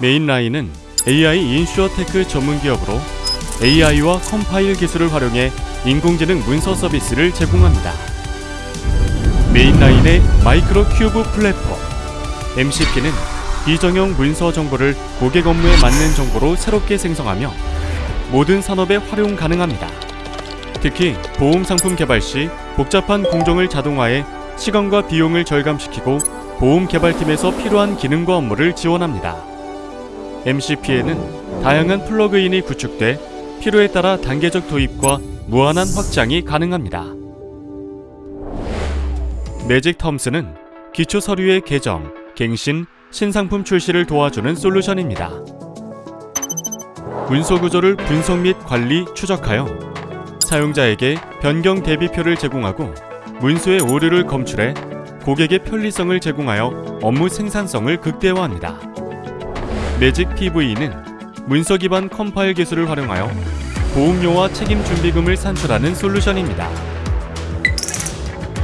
Mainline은 AI insurtech 전문 기업으로 AI와 compile 기술을 활용해 인공지능 문서 서비스를 제공합니다. Mainline의 Micro Cube 플랫폼 MCP는 비정형 문서 정보를 고객 업무에 맞는 정보로 새롭게 생성하며 모든 산업에 활용 가능합니다. 특히 보험 상품 개발 시 복잡한 공정을 자동화해 시간과 비용을 절감시키고 보험 개발팀에서 필요한 기능과 업무를 지원합니다. MCP에는 다양한 플러그인이 구축돼 필요에 따라 단계적 도입과 무한한 확장이 가능합니다. 매직 텀스는 기초 서류의 개정, 갱신, 신상품 출시를 도와주는 솔루션입니다. 문서 구조를 분석 및 관리, 추적하여 사용자에게 변경 대비표를 제공하고 문서의 오류를 검출해 고객의 편리성을 제공하여 업무 생산성을 극대화합니다. Magic PV는 문서 기반 compile 기술을 활용하여 보험료와 책임 준비금을 산출하는 솔루션입니다.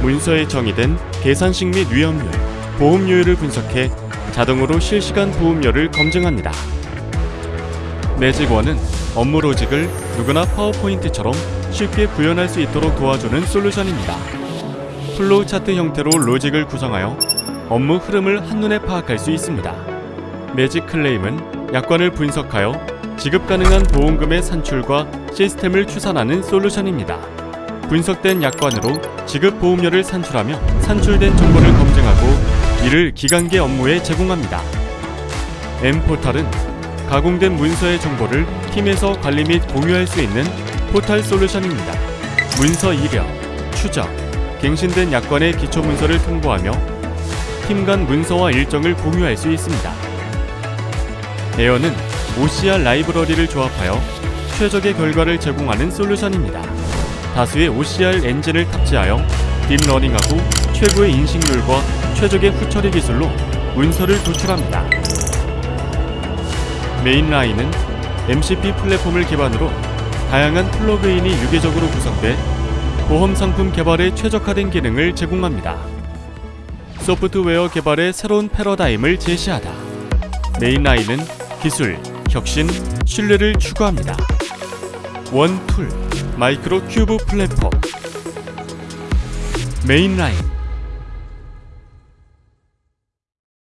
문서에 정의된 계산식 및 위험률, 보험료율을 분석해 자동으로 실시간 보험료를 검증합니다. Magic One은 업무 로직을 누구나 PowerPoint처럼 쉽게 구현할 수 있도록 도와주는 솔루션입니다. flow chart 형태로 로직을 구성하여 업무 흐름을 한눈에 파악할 수 있습니다. Magic Claim은 약관을 분석하여 지급 가능한 보험금의 산출과 시스템을 추산하는 솔루션입니다. 분석된 약관으로 지급 보험료를 산출하며 산출된 정보를 검증하고 이를 기간계 업무에 제공합니다. M포탈은 가공된 문서의 정보를 팀에서 관리 및 공유할 수 있는 포탈 솔루션입니다. 문서 이력, 추적, 갱신된 약관의 기초 문서를 통보하며 팀 간 문서와 일정을 공유할 수 있습니다. 에어는 OCR 라이브러리를 조합하여 최적의 결과를 제공하는 솔루션입니다. 다수의 OCR 엔진을 탑재하여 딥러닝하고 최고의 인식률과 최적의 후처리 기술로 문서를 도출합니다. Mainline은 MCP 플랫폼을 기반으로 다양한 플러그인이 유기적으로 구성돼 보험 상품 개발에 최적화된 기능을 제공합니다. 소프트웨어 개발의 새로운 패러다임을 제시하다. Mainline은 기술, 혁신, 신뢰를 추구합니다. One tool, Micro Cube 플랫폼 메인라인